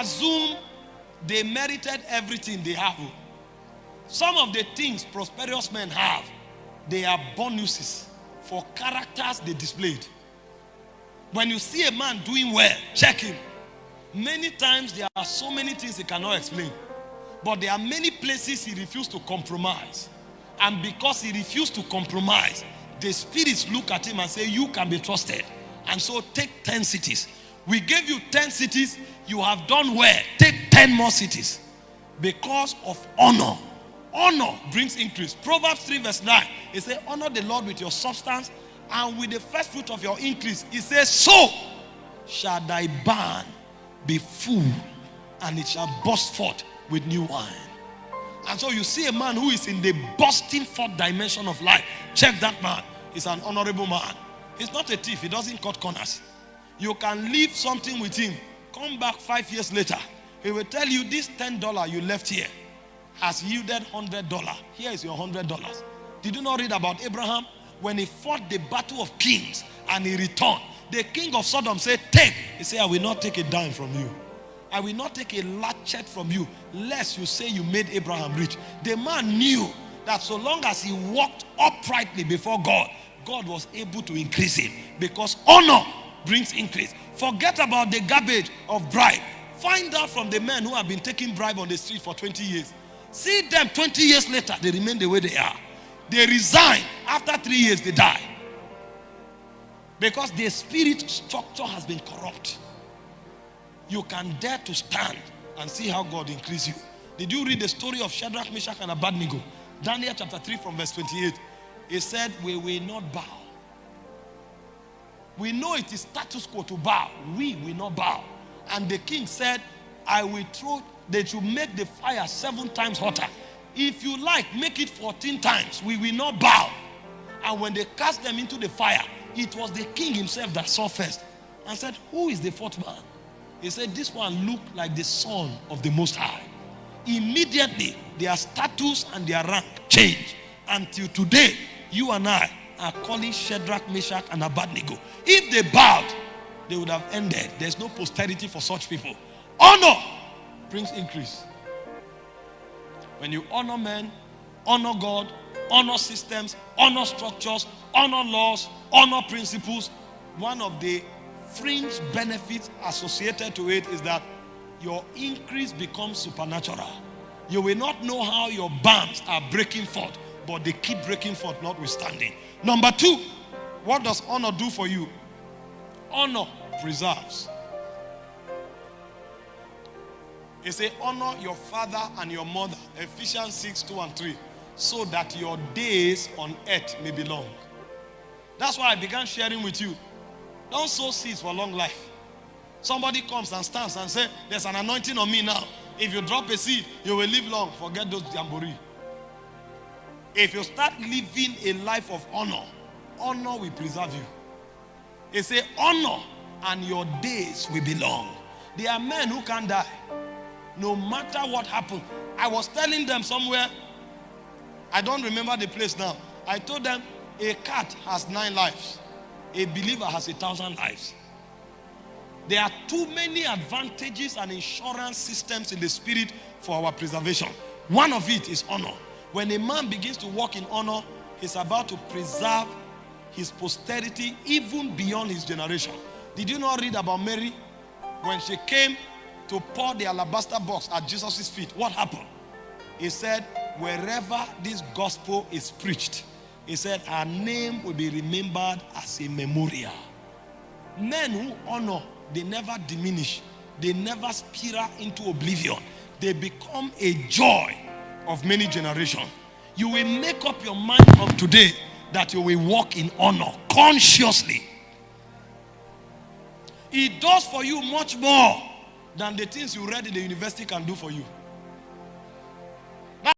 assume they merited everything they have. Some of the things prosperous men have, they are bonuses for characters they displayed. When you see a man doing well, check him. Many times there are so many things he cannot explain. But there are many places he refused to compromise. And because he refused to compromise, the spirits look at him and say, You can be trusted. And so take 10 cities. We gave you 10 cities, you have done well. Take 10 more cities. Because of honor. Honor brings increase. Proverbs 3, verse 9. It says, Honor the Lord with your substance and with the first fruit of your increase. It says, So shall thy barn be full, and it shall burst forth with new wine. And so you see a man who is in the bursting forth dimension of life. Check that man. He's an honorable man. He's not a thief. He doesn't cut corners. You can leave something with him. Come back five years later. He will tell you this $10 you left here has yielded $100. Here is your $100. Did you not read about Abraham? When he fought the battle of kings and he returned, the king of Sodom said, Take. He said, I will not take a dime from you. I will not take a latchet from you, lest you say you made Abraham rich. The man knew that so long as he walked uprightly before God, God was able to increase him because honor brings increase. Forget about the garbage of bribe. Find out from the men who have been taking bribe on the street for 20 years. See them 20 years later, they remain the way they are. They resign. After three years, they die. Because their spirit structure has been corrupt. You can dare to stand and see how God increase you. Did you read the story of Shadrach, Meshach, and Abednego? Daniel chapter 3 from verse 28. He said, We will not bow. We know it is status quo to bow. We will not bow. And the king said, I will throw, that you make the fire seven times hotter. If you like, make it 14 times. We will not bow. And when they cast them into the fire, it was the king himself that saw first and said, Who is the fourth man? He said, This one looked like the son of the Most High. Immediately, their status and their rank changed. Until today, you and I are calling Shadrach, Meshach, and Abednego. If they bowed, they would have ended. There's no posterity for such people. Honor brings increase. When you honor men, honor God, honor systems, honor structures, honor laws, honor principles, one of the fringe benefits associated to it is that your increase becomes supernatural. You will not know how your bands are breaking forth, but they keep breaking forth notwithstanding. Number two, what does honor do for you? Honor preserves. It says, honor your father and your mother. Ephesians 6, 2 and 3. So that your days on earth may be long. That's why I began sharing with you. Don't sow seeds for long life. Somebody comes and stands and says, There's an anointing on me now. If you drop a seed, you will live long. Forget those jamboree. If you start living a life of honor, honor will preserve you. It say honor and your days will be long. There are men who can die. No matter what happened. I was telling them somewhere, I don't remember the place now. I told them a cat has nine lives. A believer has a thousand lives. There are too many advantages and insurance systems in the spirit for our preservation. One of it is honor. When a man begins to walk in honor, he's about to preserve his posterity even beyond his generation. Did you not read about Mary? When she came to pour the alabaster box at Jesus' feet, what happened? He said, wherever this gospel is preached, he said, her name will be remembered as a memorial. Men who honor, they never diminish. They never spiral into oblivion. They become a joy of many generations. You will make up your mind from today that you will walk in honor consciously. It does for you much more than the things you read in the university can do for you.